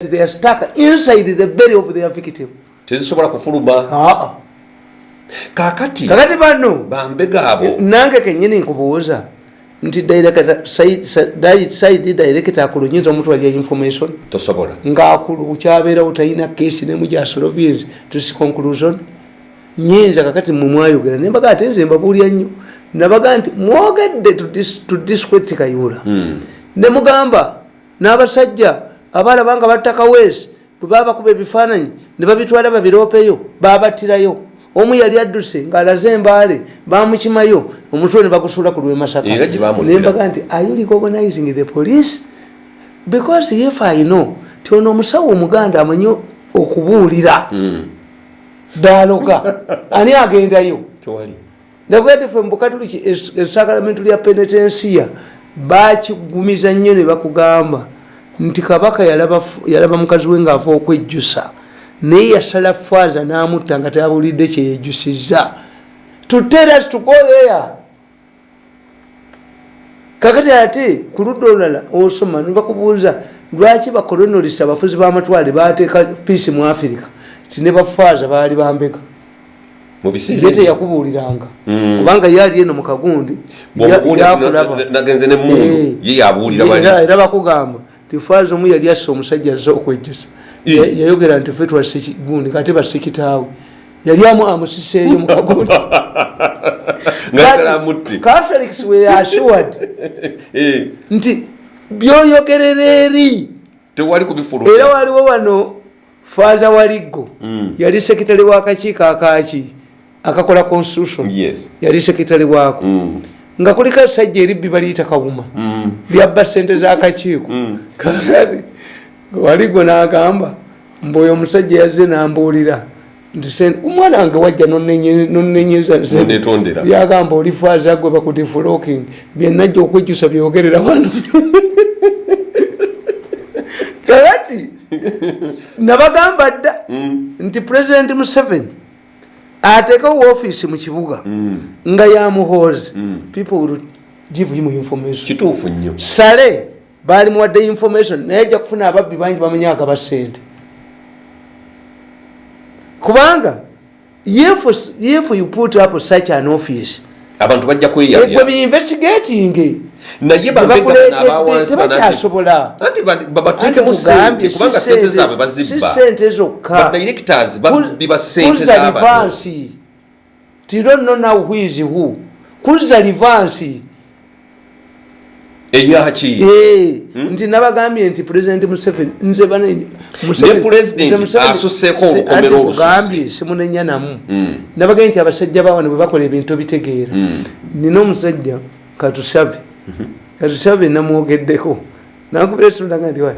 they are stuck inside the belly of their victim. Tezisobola kufuluma? Kakati kakati bano bambega abo nange kenyini nkubuuza nti saidi director akulu nyinza omutwalya information? Tosobola. Ngaakulu kukyabeerawo talina kesi nemujasolovinsi tusi conclusion? Nyinza kakati mumwayogera nembaga ate nze mbabuulya nnyo. Nabaga nti mwogedde tudiskweti kayula. Hmm. nemugamba n'abasajja abalaba nga battakawesi bwe baba bakuba ebifaananyi ne babitwala babiropeyo babattirayo omu yali adduse ng'alaze embaale bamukimayo omutwe ne bagusuula ku lwemasaka. Nembaga nti are you recognizing the police? Because if i know. Ti ono omusawo omuganda amanyi okubuulira. Hmm. daaloga ani agendayo? Tewali. Nagwete fe mubukatuliki esakalamentu lya penetensiya bakigumiza nnyo ne bakugamba nti kabaka yalaba mukazi we ngaava okwejjusa naye yasala faaza n'amutta nga tabulidde kyeyejjusiza tuteras tukoleya. Kakati ate ku ludda olulala osoma nibakubuuza lwaki bakolonolisa abafuzi b'amatwale bateeka piisi mu afirika ti ne bafaaza baali bambega ye teyakubuuliranga. Mm. kubanga yali eno mu kagundi yakulaba. Eh. ye Ye- era bakugamba tifaazi omu yali asse omusajja azze okwejjusa. Ya- yayogera nti fe twasigundi kate basikitaawe yali amu amusiseeyo mu kagundi ngayagala amutte catholics were assured. Eh, nti byoyogerera eri. Era waliwo wano faaza waliggo Mm. yali sekitale w'akakiiko akaaki akakola constitution. Yali sekitale waako. Mm. Nga kuliko esajja eribbi baliyita kawuma Mm. lyabba sente z'akakiiko Mm. kakati waligwe n'agamba mbeoyo omusajja yazze n'ambuulira omwana wange wajja nonenyeza yagamba oli faaza gwe bakudifuloking byenajja okwejjusa byogerera wano kakati nabagamba dda Mm. nti president museveni ateekawo woofiisi mu kibuga Mm. nga yamuhoozi Mm. people will give him information. Kituufu nnyo. Sale baali muwadde information naye ajja kufuna ababbi bangi bamanyi agaba sente kubanga if, you put up such an office abantu bajja gwe kweyabya biinvestigating naye bambega bakuleetedde n'abawansi tebakyasobola. anti ba- Anti babateekemu nkugambye, sente kubanga si sente sente- zaabwe si bazibba sente zokka badirectors babbi ba sente kuza z'abantu livansi. Ti don't know now who is who? Kuza livansi. Eyaki nti nabagambye nti president museveni nze bane- Museveni- Ne president nze Museveni- asusseeko si- olukomero ate olususse. nkugambye simunenya namu. Nabagambye nti abasajja bawane bwe bakola ebintu bitegeera nina omusajja katusabe katusabe namwogeddeko nakubira esunanga nti wa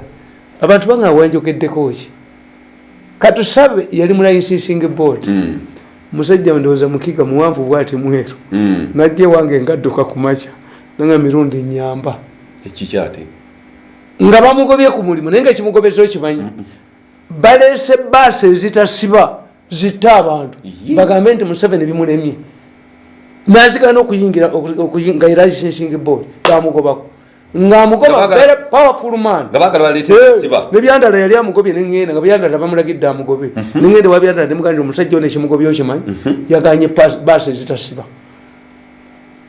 abantu bange awanjogeddeko ki katusabe yali mu licensing board musajja ndowooza mukiga muwanvu bwati mweru. Mm. najja ewange ngadduka ku makya nanga mirundi nyamba. Ekikyate nga bamugobye ku mulimu naye nga ekimugobeza okimanyi baleese baasi ezitasiba zitta abantu. Bagambe nti museveni bimulemye nazigana okuyingira okuyi- nga erasing board bamugobako ngaamugoba Nga baga- very powerful man. nebyandala yali amugobye neŋŋenda nga byandala bamulagidde amugobe. Neŋŋenda wabyandala nemugandi omusajja ono ekimugobye okimanyi yaganye pas- baasi ezitasiba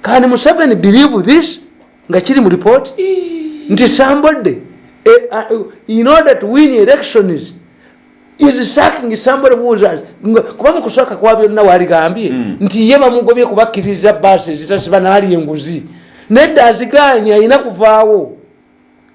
kani museveni believe this? Nga kiri mu report? Nti somebody eh, uh, in order to win elections is sacking somebody who was nga- kuba mukusooka kwa byonna waligambye nti ye bamugobye kubakkiriza baasi ezitasiba naali enguzi. Nedda aziganye alina kuvaawo.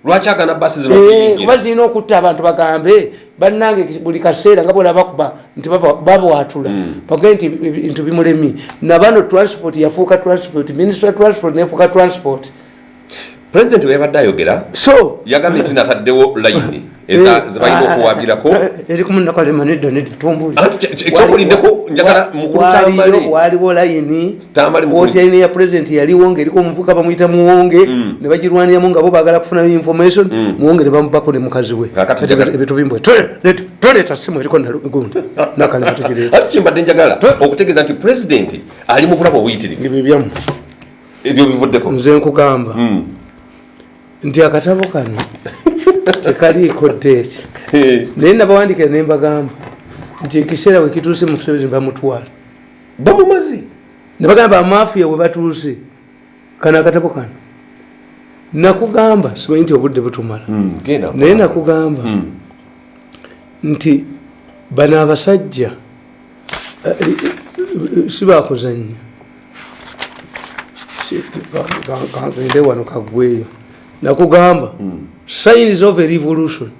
Lwaki agana basi zino Eh, kuba zirina okutta abantu bagambe bannange buli kaseera nga bwona bakuba nti baba- babwatula bagee nti bintu bimulemi. Nabano transport yafuuka transport minister of transport nefuuka transport president weyabadde ayogera so yagambye nti nataddewo layini zebalina okuwabirako ekyokulindeko njagala mukulu tambale. waliwo layini layini ya president yaliwo ngaeriko omuvuka bamuyita muwonge ne bagirwaniramu nga bo bagala kufuna information. Muwonge ne bamubako ne mukazi we. Ebitubimbwe toleeta simu eriko nagundi nakalema tugireeta ati kimbadde njagala okutegeeza nti president ali mu bulamu obuyitirivu. Ebyo byamu. Ebyo bivuddeko. Nze nkugamba. Mm. Nti akatabo kano tekaliiko deeti Eh, naye nabawandikira nembagamba nti ekiseera wekituuse museveni bamutwala bamumaze nebagamba amafiya we batuuse kano akatabo kano nakugamba simanyi nti obudde butumala Mm, naye nakugamba Mm. nti bano abasajja eh, eh, eh, sibakuzanya Si- ka- ka- ka- gende wano kagweyo nakugamba signs of a revolution.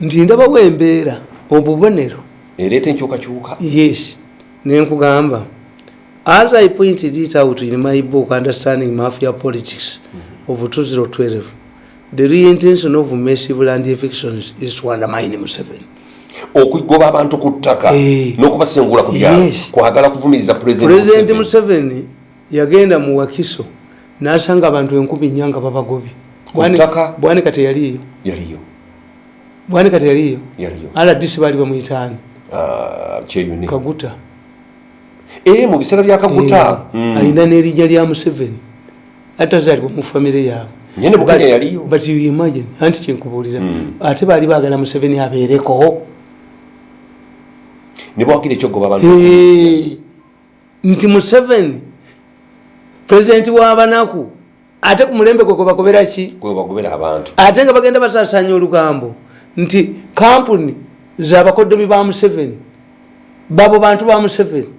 Nti ndabawo embeera obubonero. Ereeta enkyukakyuka? Yes. Nenkugamba as i pointed it out in my book understanding mafia politics of 2012 the real intention of massive land evictions is to undermine museveni. Okugoba abantu ku ttaka Eh. n'okubasengula ku byalo kwagala kuvumiriza pulezidenti museveni yagenda mu wakiso nasanga abantu enkumi nnya nga babagobye bwanika teyaliyo yaliyo? Bwanika teyaliyo yaliyo? Rdc baali bamuyitaani Ah, kaguta. Eh, mu biseera bya kaguta? Eh, alina n'erinnya lya museveni. Atazaalibwa mu famire yaabwe. Nyene bukanya But- yaliyo? but you imagine anti kyenkubuulira Mm. ate baali baagala museveni abeereko. Ne bawagira ekyogoba abantu. Eh, nti museveni pulezidenti w'abanaku ate ku mulembe gwe gwebagobera ki? Gwe bagobera abantu. Ate nga bagenda basasanya olugambo nti kampuni zabakodomi ba museveni babo bantu ba museveni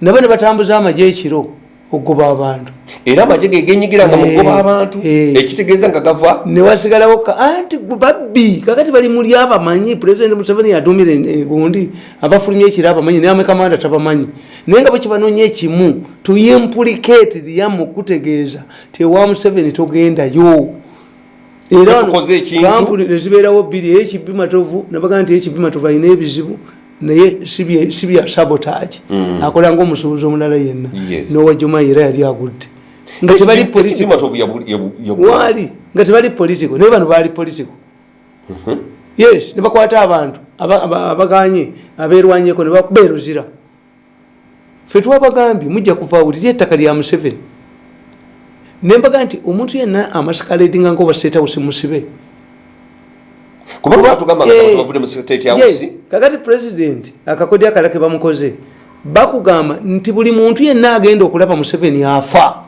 nabo ne batambuza amagye ekiro okugoba abantu. Era amagye ge genyigiranga mu Eh, abantu eh. ekitegeeza nga gava. Newasigalawo anti babbi kakati bali muli abamanyi pulezidenti museveni yatumira en- gundi abafulumya ekiro abamanyi naye amekamanda tabamanyi naye nga bwekibanoonya ekimu tuyimpulikeeti yamu okutegeeza tewa museveni togendayo. Era kampuni nezibeerawo bbiri ekibbi matovu nabagaa nti ekibbi matovu alina ebizibu naye si bya sabotage. Akola ngaomusuubuzi omulala yenna. Yes. nowajuma era yali agudde. Nga tebali political matovu yabu- yabu- yabu- waali nga tebali politico naye bano baali politico yes nebakwata abantu aba- aba- abaganye aberwanyeko nebakuberuzira fe twabagambye mujja kuvaawo liri ettaka lya museveni. Nembaga nti omuntu yenna amasikaledinga nga obasetawusi musibe kubanga batugamba nga abantu bavudde mu state house? kakati president akakodi akala ke bamukoze bakugamba nti buli muntu yenna agenda okulaba museveni afa.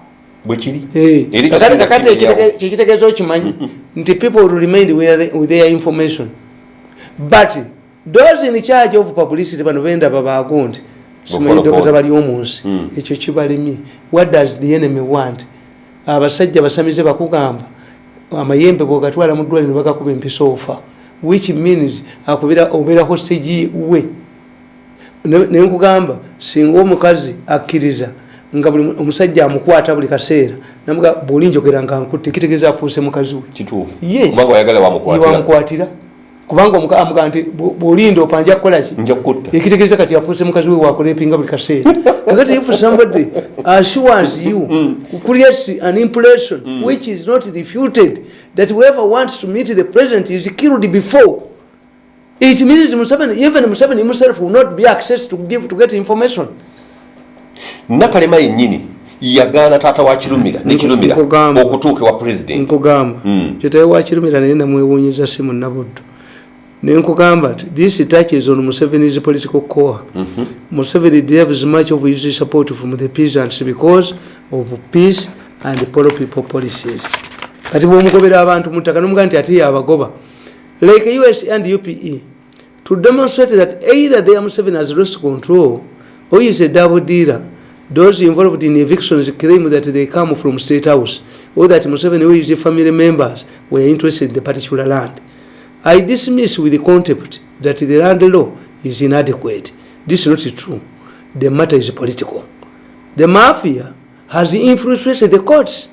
Kakati kyekitegeeza okimanyi nti people will remain with their- with their information. But those in charge of publicity bano bendaba bagundi simanyi dokita bali omunsi Mm. ekyo kibalemye what does the enemy want? Abasajja basamize bakugamba. Amayembe bwogatwala mu ddwaliro bagakuba empisa ofa. Which means akubira obeera hostage we. Ne- nenkugamba singa omukazi akkiriza nga buli omusajja amukwata buli kaseera namuga bwoli njogera nga nkutte kitegeeza afuuse mukazi we. Kituufu. Yes. wamukwatira kubanga omuka- amuga nti "Bw- bw'olinda opanja kukolaki ekitegeeza kati afuuse mukazi we wakulepinga buli kaseera. Kakati if somebody assures you creates an impression which is not refuted that whoever wants to meet the president is killed before. It means Museveni, even Museveni himself will not be access to give to get information. Nakalema yennyini yagaana taata wa kirumira ne kirumira okutuuka ewa president. Nkugamba. Mm. kyetawe wakirumira naye namwewuunyiza simu nabuddu nenkugamba nti this touches on museveni's political core. Museveni derives much of his support from the peasants because of peace and polo people policies. Kati bwomugobera abantu mutaka nomuga nti ate yabagoba like us and upe to demonstrate that either they are museveni has lost control or is a double dealer those involved in evictions claim that they come from state house or that museveni or his family members were interested in the particular land I dismiss with contempt that the land law is inadequate. This is not true. The matter is political. The mafia has infiltrated the courts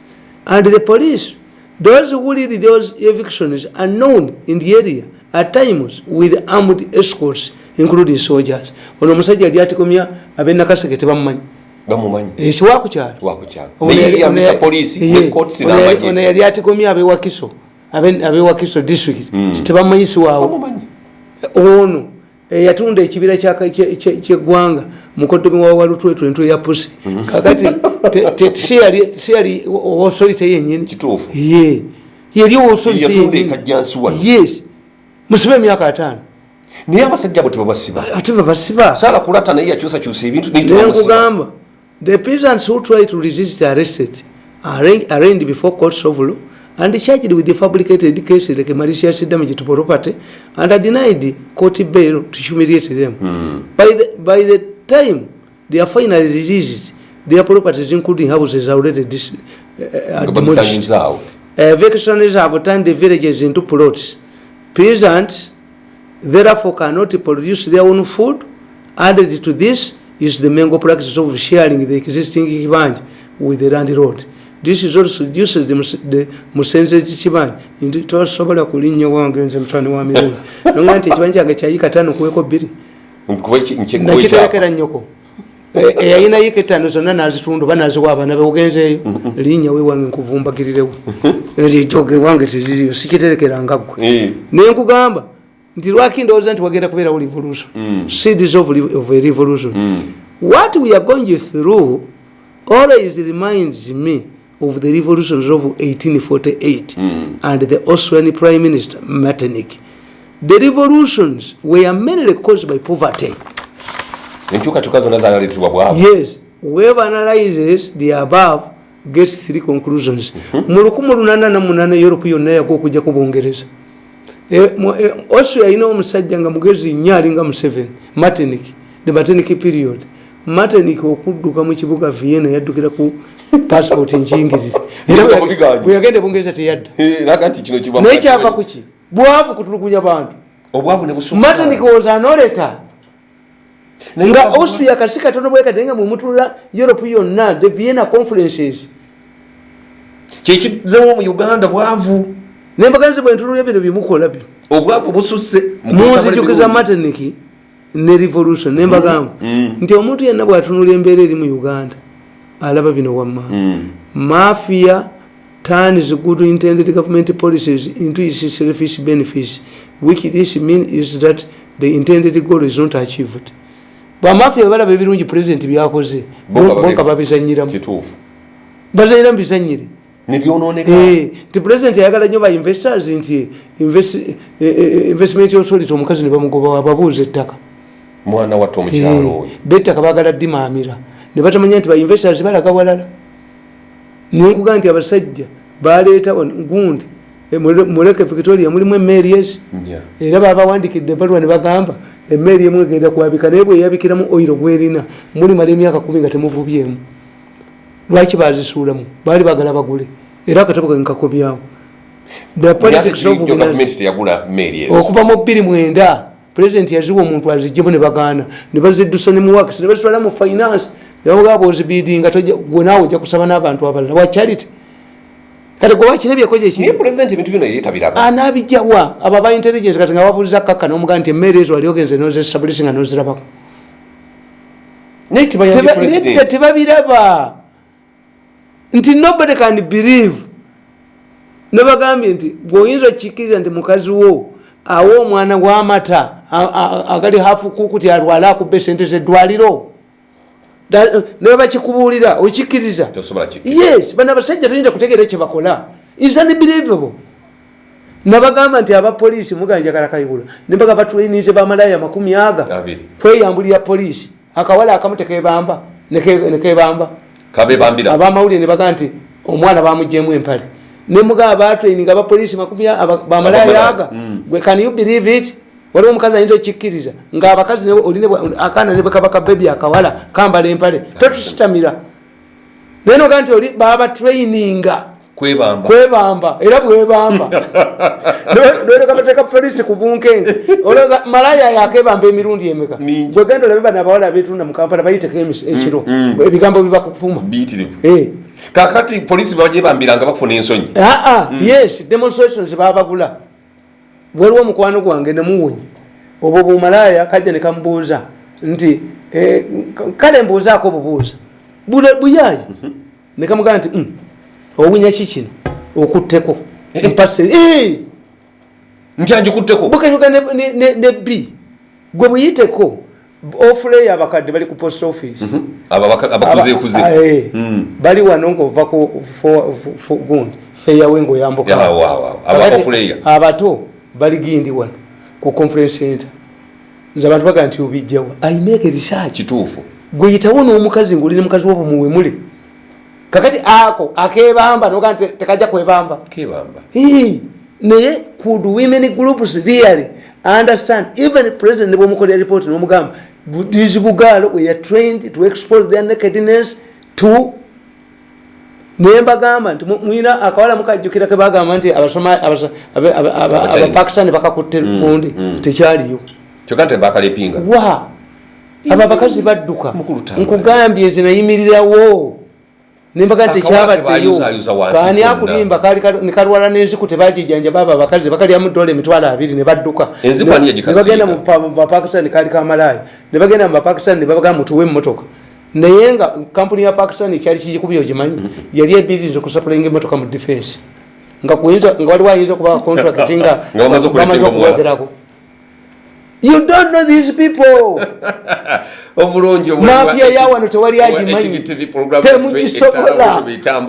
and the police. Those who lead those evictions are known in the area at times with armed escorts, including soldiers. ono omusajja yali atikomya ab'enakaseke tebamumanyi bamumanyi ekiwakukyalo wakukyalo Ono naye yali- yamisa ono- poliisi ye, ne courts ono yali- ono n'amagye yali atikomya abewakiso abe- abewakiso district tebamanyisi waawo. Bamumanyi. Ono eyatunda ekibira kye- kye- kyeggwanga mukodomi wa walutwetwe ntwe ya pusi kakati te- te- si yali- si yali osorite yenyini ye yali obusozi yatunda ekajjansi wano. Yes. Musiba emyaka ataano. Naye abasajja abo tebabasiba ate be basiba saala kulata naye yakyusakyusa ebintu naye naye tebabasiba nkugamba the peasants who try to resist arrested arraigned before courts of law and charged with the fabricated case like malicious damage to property and are denied court bail to humiliate them by, the, by the time they are finally released their properties including houses are already dis, uh, nga demolished babisanyizaawo evictions have turned the villages into plots. Peasants therefore cannot produce their own food. Added to this is the mango practice of sharing the existing kibanja with the landlord. This is also reduces the, the musenze kibanja nti tosobola kulinnya wange nze mutani wa mirungi nonga nti ekibanja kyange kyayika tano kuweko bbiri. Nakiterekera nnyoko. E- eyalina yika etaano zonna nazitunda oba naziwa abaana be ogenzeeyo. Linnya wewange nkuvumbagirirewo. Ejoge wange teziriyo sikiterekeranga gwe Eh, naye nkugamba nti lwaki ndowooza nti wagenda kubeerawo revolution? Seeds of, a revolution. What we are going through always reminds me of the revolutions of 1848 and the austrian prime minister metternich. The revolutions were mainly caused by poverty. Yes whoever analyzes the above gets three conclusions. Mu lukumi lunana namunana europe yonna yaga okujja ku bungereza. E, mu- e, austria alina omusajja nga mugezi nnyo alinga museveni martinic the martinic period. Martinic okudduka mu kibuga vienna yaddukira ku passport nkiyingiriza Era Nga bwe- mubiganja. bwe yagenda ebungereza teyadda Eh, raga nti kino kiba naye kyava kuki bwavu kutulugunya bantu. Obwavu ne busukka. martinic was anoleta Naye nga austria kasi katono bwekati nga mwemutulula europe yonna the vienna conferences. Kyekizemu mu uganda bwavu. Nembaganize bwentululya bino byemukola bino. Obwavu bususse munzijukiza materniki ne revolution nembagamba nti omuntu yenna bwatunula embeera eri mu uganda alaba bino wamma. Mafia turns good intended government policies into its selfish benefits. Which this mean is that the intended goal is not achieved. Bamafia balaba ebirungi president byakoze. Bonka babizanyiramu bazanyira mu. Bizanyire nebyonooneka Eh, nti president ayagala nnyo ba investors nti invest- eh, eh, investment authority omukazi ne bamugoba ababuuza ettaka. Mwana watte omukyalo oyo. bettaka bagala dimaamira ne batamanya nti ba investors balaga walala nenkuga nti abasajja baleeta gundi mule- muleke victoria mulimu emeries Nya. era babawandikidde ebaluwa ne bagamba emmeeri emu egenda kuwabika naye bweyabikiramu oiro gwerina mulimala emyaka kumi nga temuvubyemu. Lwaki bazisuulamu? Baali bagala bagule. Era akatabo meeri ezo okuva mu bbiri mwenda pulezidenti yaziwa omuntu azijjemu ne bagaana. Ne baziddusa ne muwakisi ne bazitwala mu finance nebamugaba ozibidinga gwe naawe ojja kusaba n'abantu abalala. Wa charity kati gwe wakirabyeko naye gyekiri pulezidenti ebintu bino yeetabiraba anabijjawa abo aba intelligence kati nga babuuliza kakka nomugaa nti emmere ezo wali ogenze nozesabulisi nga nozirabako. Nedda tebabiraba. Nti nobody can believe. Nebagambye nti bweoyinza okikiriza nti mukazi wo awa omwana w'amata agali hafu kukuti alwale akubba esente zeddwaliro nebakikubuulira okikkiriza? Yes bano abasajja toyinza kutegeera kyebakola is unbelievable nabagamba nti abapoliisi muganjagala kayigula nembaga batulinize bamalaya makumi aga. Kweyambulira poliisi. Akawala akamu tekebamba neke- nekebamba abamawulire nebaga nti omwana bamugjemu empale. Nemugaba batraining abapoliisi bamalaya aga. Gwe can you believe it waliwo omukazi ayinza okikkiriza nga abakazi ne- akaana nebekaba kabebi akawala kambala empale totusitamira naye noga nti oli baba traininga. Kwebamba. Era bwebamba. Noleka bateka polisi ku bunkenge olowooza malaya yakebamba emirundi emeka? Mingi. bwegenda olabe bano abawala betunda mu kampala bayiteko emis- ekiro. ebigambo bibakufuma biyitirivu Eh. kakati polisi bagyebambiranga bakufuna ensonyi. Aa yes demonstrations babagula waliwo omukwano gwange nemuwonyi obwo bumalaya kajja nekamubuuza nti eh, kale mbuuzaako bubuuza Bula- buyayi nekamugamba nti "Mm, owunya ki kino? Okutteko. Mpase nti anjikutteko bukanyuka ne- ne- ne ne b. Gwe buyiteko ofuley abakadde bali ku post office. Eh, bali wano ngaova ku fo- fo- fo- gundi. Feyawe ngaoyambuka abato bali gindi wano ku conference center. Nze abantu bagaa nti obijjawa imake research. Kituufu. Gweyitawo n'omukazi ngaoli ne mukazi wabo muwemule kakati ako akebamba noga nti tekajja kwebamba. Kebamba naye could women groups really understand even president bwomukolera report nomugamba "Bu- these bugalo we are trained to expose their nakedness to nembagamba nti mu- mwina akawala mukajjukira kebagamba nti abapakistani bakakutte gundi mm. tekyaliyo. Kyokka nti bakalepinga wa? Abo abakazi badduka. Nkugambye nze nayimirirawo. Nembaga nti kani konna. akulimba nekalwala n'enziku tebagijanja baba abakazi bakalyamu dola emitwalo abiri ne badduka. Nebagenda mu pa- mu bapakistani kali kamalaaya ne bagenda mu bapakistani ne babaga mutuwe emmotoka naye nga kampuni ya pakistani kyali kigikubya ogimanyi yali ebiriza okusapulinga emmotoka mu defense nga waliwo ayinza okuba contract nga bamaze okuwogerako you don't know these people obulungi Mafia ya wano tewali agimanyi. Temugisobola.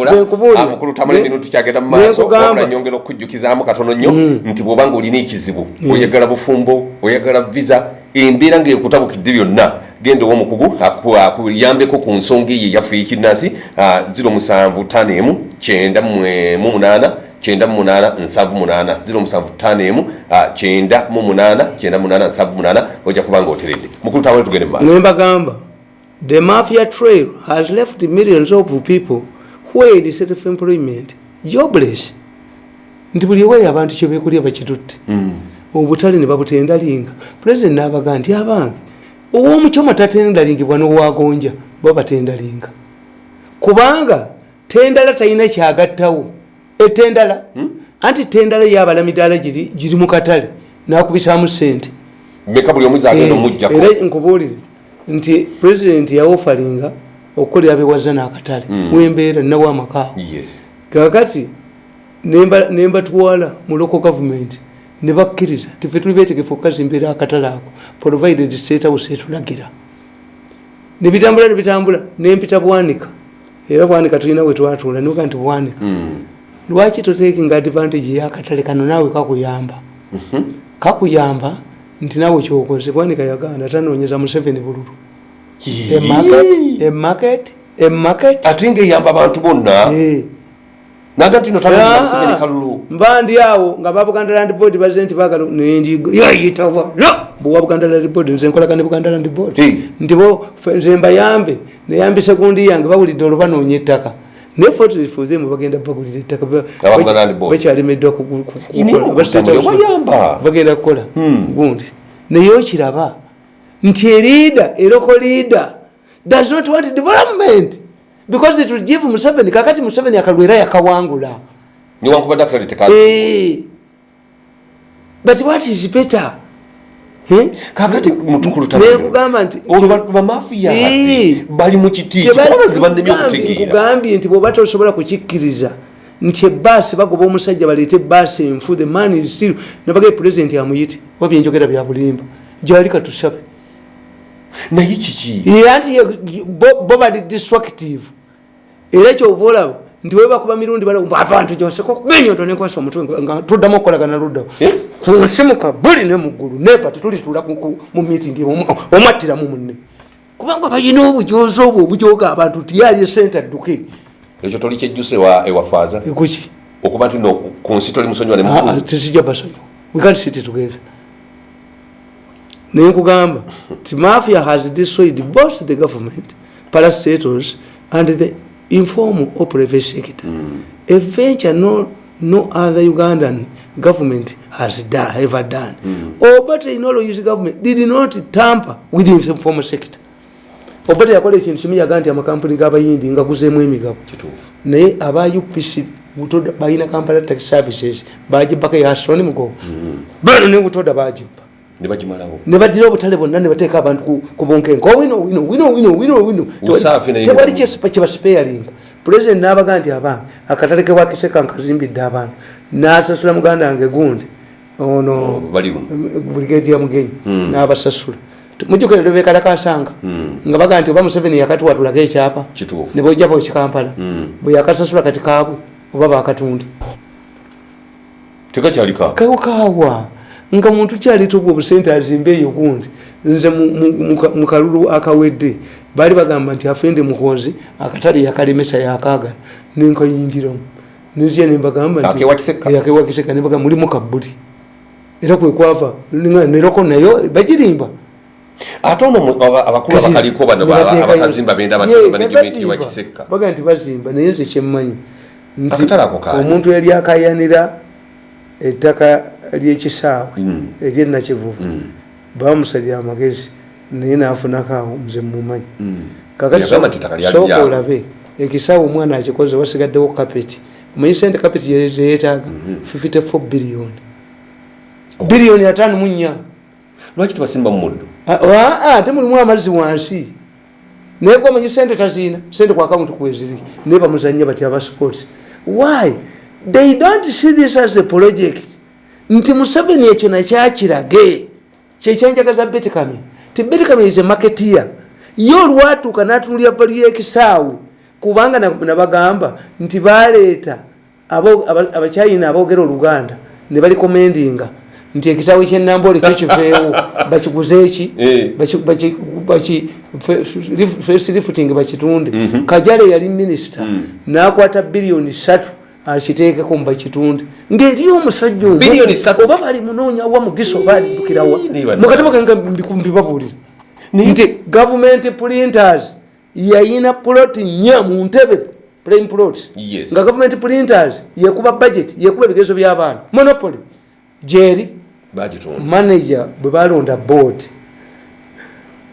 Nze nkubuulira. mukulu tamale Ne- bino tukyagenda mu ne maaso nkugamba. wabula nyongera okujjukizaamu katono nnyo nti bw'oba nga olina ekizibu oyagala bufumbo oyagala visa embeera ngaekutabukidde byonna genda owomukugu aku- akuyambeko ku nsonga eyo eyaffe ekinnansi 07 kyenda mu munaana kyenda mu munaana nsanvu munaana. 07 kyenda mu munaana kyenda mu munaana nsanvu munaana ojja kuba nga oteredde. Mukulu tamale tugende mu nembagamba the mafia trail has left millions of people where is self employment jobless. Nti buli eweeyo abantu kyebekulya bakitutte. Obutale ne babutendalinga pulezidenti n'abaga nti abange ow'omukyoma tatendalingibwa n'owagonja bo batendalinga. Kubanga tendala talina kyagattawo. Etendala anti tendala yabala midaala giri mu katale nakubisaamu sente Eh, era nkubuulire nti pulezidenti yawofalinga okukolera bewaza n'akatale wembeera nawo amakaawo yes. Kakati nemba- nembatwala mu local government ne bakkiriza tife tuli betegefu okukazimbiira akatale ako provided house etulagira. Nebitambula nebitambula nempita bwanika. Era bwanika tulina wetwatuula niga nti bwanika. Lwaki totekinga advantage yakatale kano naawe kakuyamba? Kakuyamba nti naawe kyokoze. Bwanika yaganda tanonyeza museveni bululu. Emarket emarket emarket ate ngaeyamba abantu bonna naga nti no tamuseveni kalulu mba ndi awo nga ba buganda land board bazze nti bagala nendigo yayitava bwa buganda land board nze nkolaga ne buganda land board Hey. nti bo fe- nze mbayambe neyambisa gundi yange bawulidde olwo banoonya ettaka naye fotifuzemu bagenda bagulira ettaka ba- Aba Buganda Land Board. bakyalemeddwa ku- ku- ku- Yini kukola. Ba State House bayamba. bagenda kukola gundi naye okiraba nti erida eroko leader does not want development because it will give museveni kakati museveni akalwera yakawangula. Niwankubadde akatale tekazi Eh. but what is better? Eh? kakati mutukulu nekugamba nti olwo bamafiyazi Eh. bali mu kiti bannemye nkugambye- okutegeera. Nkugambye nti bwoba tosobola kukikkiriza nti ebaasi bagoba omusajja baleete ebaasi enfu the man is still nabagaye pulezidenti amuyite oba byenjogera bya bulimba. Gyali katusabe. Naye kiki? Era nti ye- bo- bo bali destructive era kyova olaba nti webakuba mirundi balabantu gyoseko benyoto nenkwasa omutwe nga tuddamu okukolagana luddawo. Eh? kunsimuka buli ne muggulu neva tetulitula ku- ku- mu meeting omu- omwattiramu munne. Kubanga balina obujozi obwo obujoga abantu nti yali esente adduke ekyo toli kyejjuse ewa- ewafaaza ekuki okuba nti no ku nsi toli musonyiwa ne Ah, ah, tesijja basonyiwa. We can't sit together. Naye nkugamba ti mafia has destroyed both the government parastatals and the informal or private sector. A venture no, no other ugandan government has done, ever done. Oba technology government did not tamper with the informal sector. Oba teyakola ekintu kimu yaga nti amakampuni g'abayindi ngaguzeemu emigabo kituufu. Naye aba upc butoda balina kampala tax services bagibbako yasoni mugo bano ne butoda bagibba ne baddira obutale bonna ne bateeka abantu ku- bunkenke. Owino wino wino wino wino wino naye tewali kyebasipeyalinga pulezidenti n'abaga nti abange akatale ke wakiseka nkazimbidde abantu n'asasula muganda wange gundi. Ono luno brigade ya mugenyi. N'abasasula. Mujukira lwebekalakasanga Mm. nga baga nti oba museveni yakatuwa tulage ekyapa. Ne bojjabo ekikampala Mm. bwe yakasasula kati kaabwe oba bakatunda tekakyaliko kakaawa nga muntu kyalitubwa obusente azimbe eyo gundi nze mu- kalulu akawedde baali bagamba nti afende muhozi akatale yakalemesa yakaagala nenkayingiramu. Nzya nembagamba nti- Akewakiseka? Eh, akewakiseka nebaga mulimu kabbuli. Era kwekwava neroko nayo bagirimba. Ate ono mu- aba- abakulu abakaliko bano ba- Nebateekayo- abakazimba benda Ye, batyo ne management bazimba. wakiseka baga nti bazimba naye nze kyemmanyi nti omuntu yali akayanira ettaka lyekisaawe Mm. eryenakivuvu Mm. bamusalira amagezi naye nafunako awo nze mumanyi Mm. kakati Yagamba nti ettaka lyali sooka lyabwe. olabe ekisaawe omwana akikoze wasigaddewo kapeti. Omanyi sente kapeti zeyetaaga Mhm. 54 biliyoni biliyoni ataano mu nnya. Lwaki tebasimba mu muddo? Ate mulimu amazzi wansi. Naye gwe omanyi sente taziina? Sente ku akawunti kweziri naye bamuzanya bati abasipoti why? They don't see this as a project nti museveni ekyo nakyakirage kyekyanjagaza betikami ti betikami is a marketeer ye olwatuuka natunulya valu yekisaawe kubanga na- nabagamba nti baleeta abo- aba- abakyayina aboogera oluganda ne balikomendinga nti ekisaawe kyenambole kyo kiveewo bakiguze eki Eh. Baki- baki- baki- fe- fe- first lifting bakitunde Mhm. kajale yali minisita Mm. nakwata biliyoni satu akiteekeko mubakitunde ngaeri omusajja oyo- Biliyoni ssatu? oba bali munoonya wa? Mugiso oba aliddukirawa mukatabo kange mbibabuulira nti government printers yayina plot nya mu ntebe plain plot. Nga government printers yekuba budget yekuba ebigezo by'abaana. Monopoly. Bagitunda manager bwe balonda board.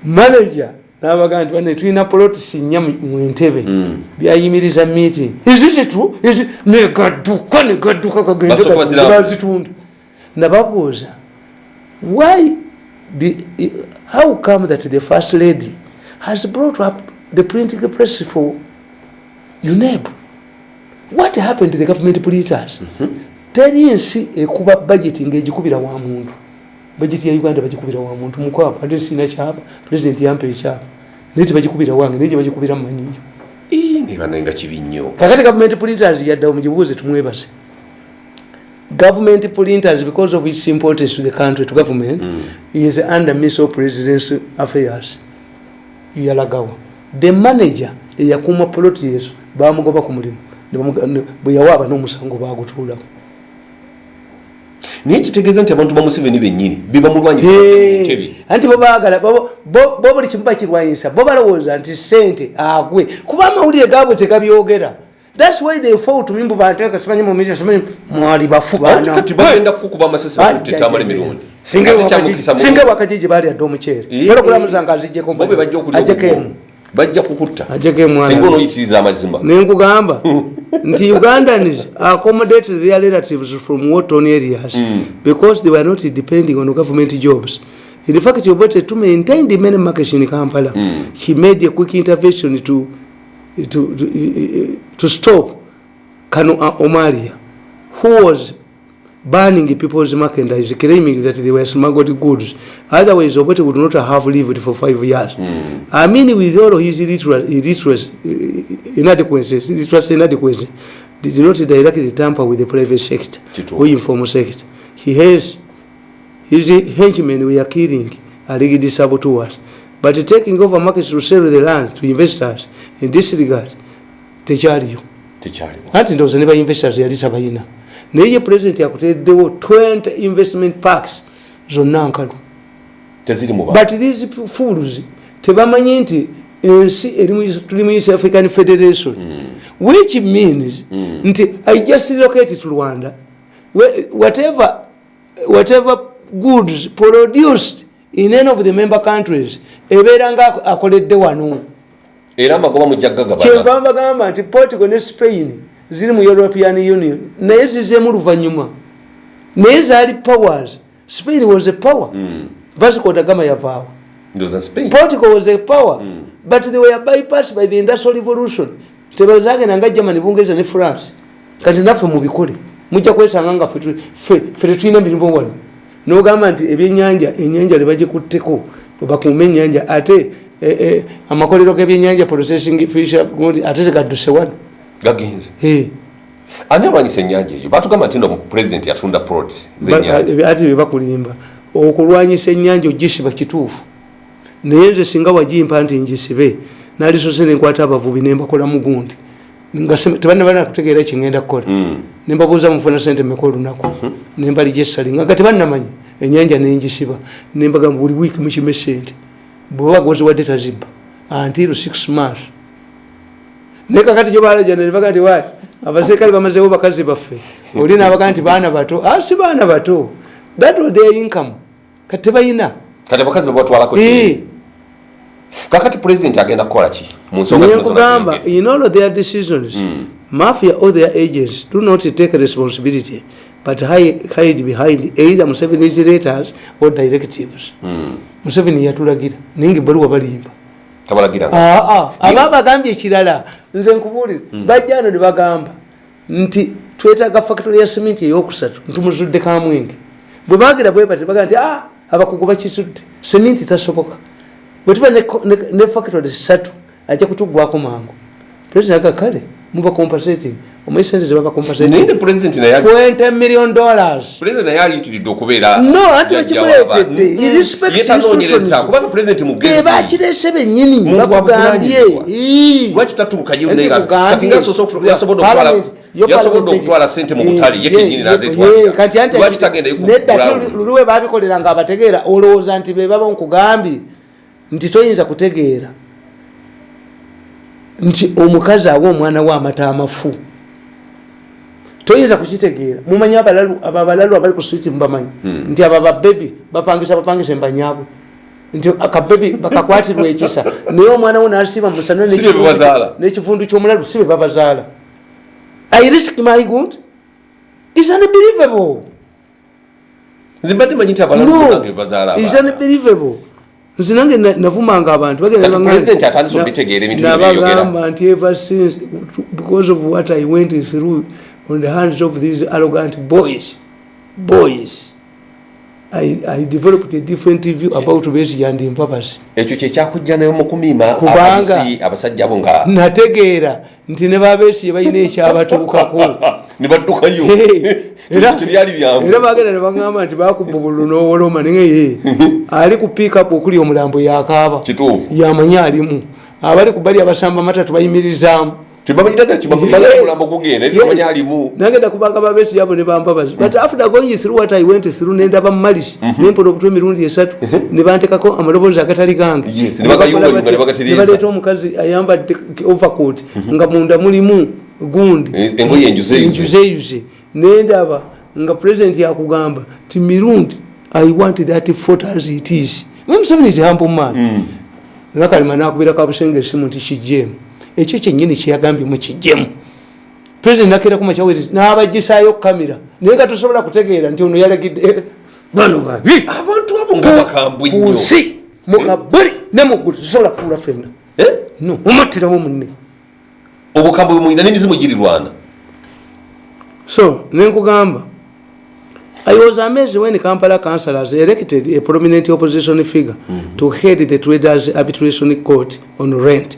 Manager nabaga nti bane tulina polotisi nnya mu ntebe. Mm. byayimiriza meeting. Izititu negadduka negadduka kagenzibazitunda nababuuza why the, how come that the first lady has brought up the printing press for uneb? What happened to the government printers teri ensi ekuba budget ngaegikubira wa muntu. Budget ya uganda bagikubira wa muntu. Mukwabo ate sina kyapa. President yampa ekyapa naye tebagikubira wange naye gyebagikubira mumanyiyo Ii, niba naye nga kibi nnyo. Kakati government printers yaddawo mugibuuze tumwebase government printers because of its importance to the country to government Mm. is under minister of presidential affairs. Yalagawa. The manager eyakuuma poloti yezo bamugoba ku mulimu. Bwe yawaaba n'omusango bagutuulako naye kitegeeza nti abantu bamuseveni bennyini bibamulwanyisa ntebe. Anti bo baagala bo buli kimu bakirwanyisa bo balowooza nti sente agwe. Kuba amawulire gaabwe tegabyogera thats why they fall to me mbu banteeka simanyi mumiri simanyi mwali bafu Bantu baana. kati bagenda kukuba amasasi ja. emirundi Singa singa ewakajiji baali adde omuceere. Eh, balokulamu zange azijjeko obubwo. emu bajja kukutta singa onoyitiriza amazima nenkugamba nti ugandans accommodated their relatives from waton areas Mm. because they were not depending on government jobs in fact obote to maintain the main market in kampala Mm. he made a quick intervention to, to, to, to stop kano uh, omaria who was banning people's merchandise claiming that they were smuggled goods otherwise obote would not have lived for five years Mm. I mean, with all his illiteracy, illiteracy uh, inadequacies, illiteracy inadequacy, did not directly tamper with the private sector Kituufu. or informal sector. He has his henchmen were killing alleged saboteurs, but taking over markets to sell the land to investors in this regard, tekyaliyo tekyaliwo anti ndowooza ne bainvestors yali tabayina naye ye president yakutereddewo 20 investment parks. Zonna nkalu but these fools tebamanyi nti ensi mu- tuli mu east african federation. Which means Mm. nti i just relocate to rwanda. Whatever, whatever goods produced in any of the member countries ebeera nga akoledde wano. Era amagoba mujja gagabana kyenva mbagamba nti portugal ne spain ziri mu european union naye zizeemu luvanyuma. Naye zaali powers. Spain was a power. Mm. vasco da gama yavaawo portugal was a power. Mm. but they were bypassed by the industrial revolution. Tebazagenda nga germany bungereza ne france. Kati naffe mubikole mujja kwesanga nga ffe tu- ffe ffe tetulina mirimu wano. Nogamba nti ebyenyanja enyanja lebagikutteko bakuuma enyanja ate eh, eh, amakolero g'ebyenyanja processing fisher ate tegadduse wano gagenze. Eh, ani alwanyisa ennyanja eyo? Batugamba nti no pulezidenti yatunda ba- zenyanja ate bebakulimba okulwanyisa ennyanja ogisiba kituufu. Naye nze singa wagimpa nti njisibe nalisose nenkwata abavubi nembakola mugundi. Nga se- tebannabana kutegeera kyengenda kukola. Mm. nembabuuza mufuna sente meka olunaku. Nembali gyesali nga nga tebannamanyi enyanja nenjisiba nembagamba buli wiiki mukime sente bweba goziwadde tazibba. Until six months naye kakati gyobalajana nebaga nti wayi abaserikale bamazewo bakazi baffe oli nabaga nti baana bato ah, si baana bato that was their income. Kati tebayina kati abakazi babatwalako Eh, kakati pulezidenti agenda kukola ki mu nsonga zino zonna in all of their decisions mafia or their agents do not take responsibility but hi- hide behind either museveni's letters or directives. Mm. museveni yatulagira. Naye nga ebbaluwa balimba aba bagambye ekirala nze nkubuulire bajja ano ne bagamba nti twetaaga factory ya siminti eyokusatu ntumuzudde kamwenge. Bwe bagira bwe bati bagaa nti "Ah, abakugu bakisudde siminti tasoboka. Bwe tuba ne, factory satu ajja kutugwako mangu. President aga kale muba compensating omanyi sente naye 20 million dollars. Pulezidenti naye aliyitiridde okubeera No, jjajja bakimuleetedde. bebakirese bennyini Muntu wa bakugambye. buvunaanyizibwa. Ii. lwaki tatuukayo Nti naye nga- kugambye- kati nga yasobola- yasobodde Parliament- okutwala- sente mu butale ye anti ti lulwe babikolera nga abategeera olowooza nti bebaba nkugambye nti toyinza kutegeera. Nti omukazi awa omwana we amata amafu toyinza kukitegeera. Mumanyi abalalu abo abalalu abali ku switi mubamanyi nti abo babebi bapangisa bapangisa embanyabwe nti akabebi bakakwatirwa ekisa. Naye omwana we nasiba musana n'ekivundu kyomulalu si bye babazaala. I risk my good? Is unbelievable nze mbadde manyi nti bazaala is unbelievable nze nange na- navumanga abantu bagenda Kati bangamba- President atandise okubitegeera ebintu bino byeyogera. nabagamba nti ever since because of what i went through on the hands of these arrogant boys boys I, I developed a different view about Besigye and Mpapasi. ekyo kyekyakujja nayo mu kumiima Kubanga- ababisi abasajja abo nga nategeera nti ne babeesiye balina ekyabatuukako. Ne baddukayo. Era tebyali byangu. era bagenda ne bagamba nti bakuba obululu n'owoloma naye ali ku piikapu okuli omulambo yakaaba kituufu. Yamanyi alimu. Abali ku bali abasamba matatu bayimirizaamu tebamanyiraga kibagala omulambo gugenda Yes. etamanya alimu nagenda kubanga babesi yabo ne bampabazi but after going through what i went through nendaba mumalisi nempona obutwa emirundi esatu ne bantekako amaloboozi agatali gange ne baleeta omukazi ayambadde overcoat. Nga munda mulimu gundi Eh, enjuzeyuze. enjuzeyuze nendaba nga president yakugamba ti mirundi i want that fort as it is. Museveni is humble man. Nakalima nakubira kabusenge esimu nti kijjemu ekyo kyenyini kyeyagambye mukijjemu president nakera kumakyaweri nabagisayo kamera naye nga tosobola kutegeera nti ono yalagidde eh, bano babi. Abantu abo nga bakambwe nnyo. kunsi mukabuli ne muggulu tosobola kuula fenna Eh? no mumattirawo munne. Obukambwe bwemulina n'emizimu girirwana so nenkugamba i was amazed when kampala councillors elected a prominent opposition figure mm -hmm. to head the traders arbitration court on rent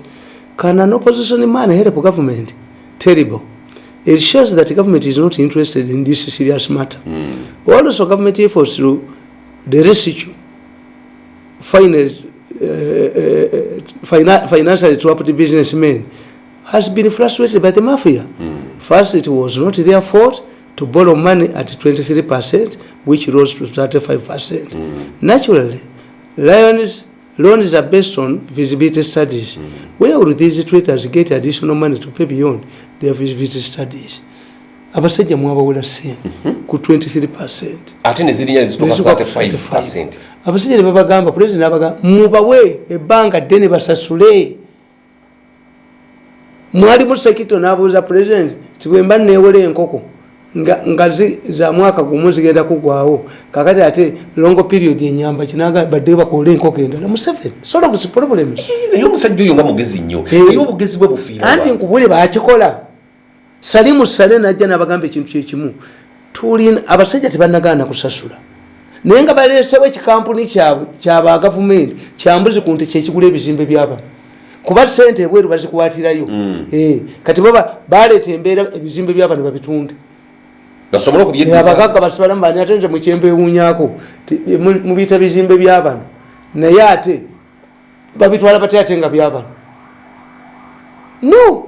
can an opposition man help government terrible it shows that government is not interested in this serious matter mm. also government efforts to the rescue finance uh, uh, fina financially trapped businessmen has been frustrated by the mafia. Mm. First, it was not their fault to borrow money at 23%, which rose to 35%. Mm. Naturally, loans, loans are based on feasibility studies. Mm. Where would these traders get additional money to pay beyond their feasibility studies? abasajja mwabawula sente ku 23 ate nezirinya Nezituuka ku 35 abasajja ne babagamba pulezidenti abagamba mubawe ebbanga ddene basasule mwalimu sekito n'abuuza pulezidenti ti bwe mba neewola enkoko nga, nga zi, za mwaka gumu zigenda kugwawo. Kakati ate longo period enyamba kinaga badde bakola enkoko endala. Museveni solve problems. Naye omusajja oyo nga mugezi nnyo. Eh. naye obugezi bwe bufiira anti nkubule bakikola. Salimu sale najja nabagamba ekintu kyekimu tulina abasajja tebanagaana kusasula. Naye nga baleesewo ekikampuni kyabwe kyaba gavumenti kyambuzi ku nti kyekigula ebizimbe byabano kuba sente ebweru bazikwatirayo. Eh, kati baba baleeta embeera ebizimbe byabano babitunde basobole okubyeddiza abagagga basibalamu bani ate nze mukyembe ewunyako mubiyita bizimbe byabano naye ate babitwala bate ate nga byabano no!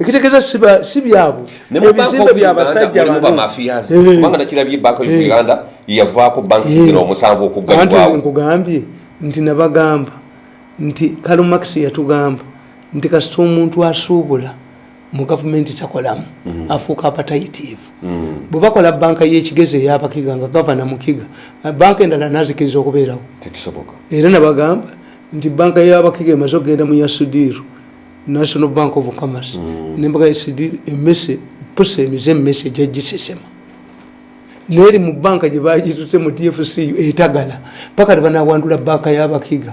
Ekitegeeza si byabwe ebizimbe byabasajja bano. bamafiyazi Eh. kubanga nakirabye banka of Eh. uganda yavaako banki Eh. zira omusanvu anti okuggalibwawo nkugambye nti nabagamba nti kalumax yatugamba nti kasita omuntu asuubula mu gavumenti takolamu afuuka apatayitiivu bwe bakola banka y'ekigezi eyabakiga nga gavana mukiga banka endala nazikiriza okubeerawo. Era nabagamba nti banka yabakiga emaze okugenda mu yasudiru national bank of commerce nembaga yasudiru emmese pusa emize emmese gyagisesema neri mu banka gyebagitute mu tfcu etagala paka tebanawandula banka yabakiga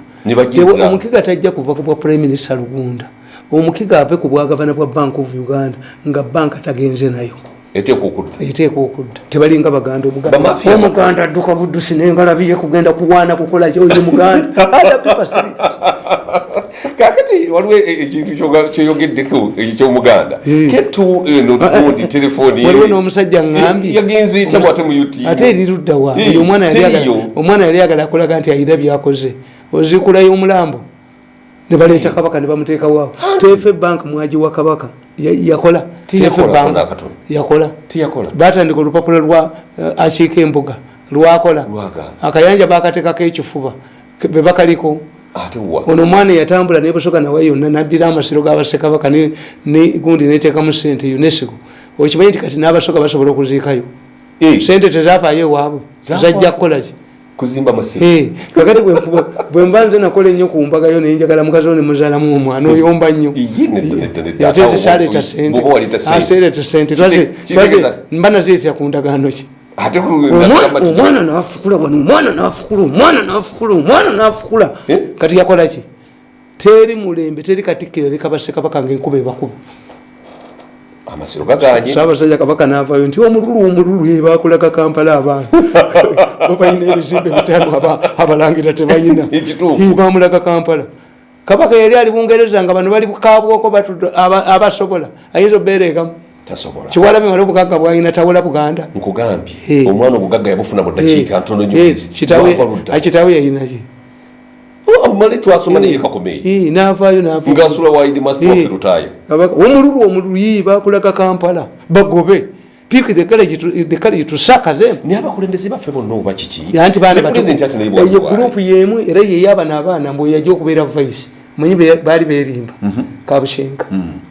omukiga tajja kuva ku bwa prime minister lugunda omukiga ave ku bwagavana bwa bank of uganda nga banka tagenze nayo. Eteeka okudda? Tebalinga baganda omuganda adduka buddusi nengalabiye kugenda kuwaana kukola kyoyo muganda. Kakati waliwo e- ekintu kyoga- kyeyogeddeko ekyomuganda Eh. ketu eno gundi telefoni waliwo n'omusajja ŋŋambye yagenze etya bwate mu ut ate eriruddawa Eh, omwana yali ayagala akulaga nti ayina byakoze. Ozikulayo omulambo ne baleeta kabaka ne bamuteekawaawo tefe bank mwagiwa kabaka. Ya- yakola. Tefe bank. yakola. Tiyakola batandika olupapula lwa eh, akiika embuga. Lwakola. Akayanja bakateekako ekifuba. Ke- be bakaliko. Ate wa? Ono omwana yatambula nebusoga nawe yonna naddira amasiro g'abasekabaka ne- ne gundi neteekamu sente unesco okimanyi nti kati n'abasoga basobola okuziikayo? Eh, sente tezafaayo ewaabwe Zaafa- zajja kukolaki kuzimba masimu Eh, kakati bwe mba nze nakola ennyo ku mbagayo nenjagala mukazi wo nemuzaalamu omwana oyomba nnyo ate tekyaleeta sente sente. mba naziretera ku ndagaano ki Omwana- nafukula wano omwana nafukula omwana nafukula omwana nafukula Eh? kati yakola ki teri mulembe teri katikkiro eri kabasekabaka ngaenkuba ebakuba amasiro gaganye. Saabasajja kabaka navayo nti omululu omululu ebakulaga kampala abaana babalina ebizimbe bitano aba- abalangira tebalina bamulaga kampala. Kabaka yali ali bungereza nga bano bali kabwoko batudde aba- abasobola. Ayinza tasobola. Kiwalabe wali obugagga bwalina tawula buganda. Nkugambye. Omwana obugagga yabufuna mu ddakiika ntono kitawe yayinaki Oh, male twasoma naye kakomeyi navayo nava ngasula waidi master Eh. omululu omululu yi bakulaga kampala bagobe. Pick the courage the courage to sucker them. Naye abakulembeze baffe bonna oba kiki? Anti baana ye bwatwala. gurupu yemu era yeyabana abaana mbu yajja okubeera vice. Manyi be- baali berimba kabushenga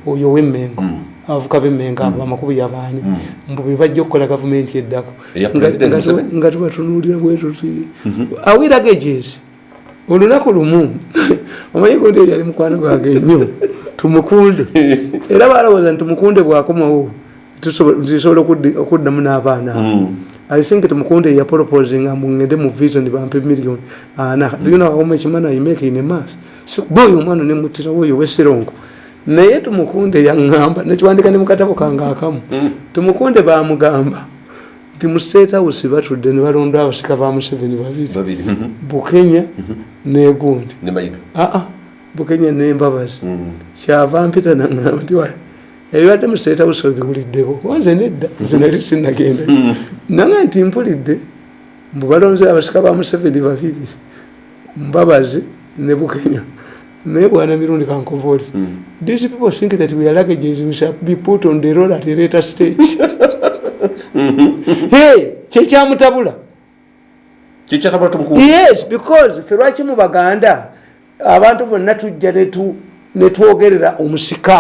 oyo owemmengo abavuka bemmengo abo amakubu yabaani mbu bebajja okukola gavumenti eddako. Nga- tubatunuulira bwetuti awiraga egyesi olunaku lumu omanyi gundi yali mukwano gwange ennyo tumukunde. Era balowooza nti tumukunde bwakomawo tisobola okuddamu n'abaana. Abo I think tumukunde ya proposing nga ngende mu vision bampe million. Ana do you know how much money I make in a month? So boy omwana ne mutira woyo wesirongo naye tumukunde yaŋŋamba nekiwandika ne mukatabo kange akamu tumukunde bamugamba nti mu state house batudde ne balonda abasika ba museveni babiri. Mhm. bukenya negundi ne mayiga aa bukenya nembabazi kyava mpita naŋŋamba nti wa ebibadde mu state house obiwuliddeko kuba nze nedda. Nze nali sinagenda. Nanga nti mpulidde mbu balonze abasika ba museveni babiri mbabazi ne bukenya. Naye bwana mirundi kankovoli these people think that we are luggages we shall be put on the road at a later stage. Hey kyekyamutabula kikyatabula tumukunde yes because ffe lwaki mu baganda abantu bonna tujja netwogerera omusika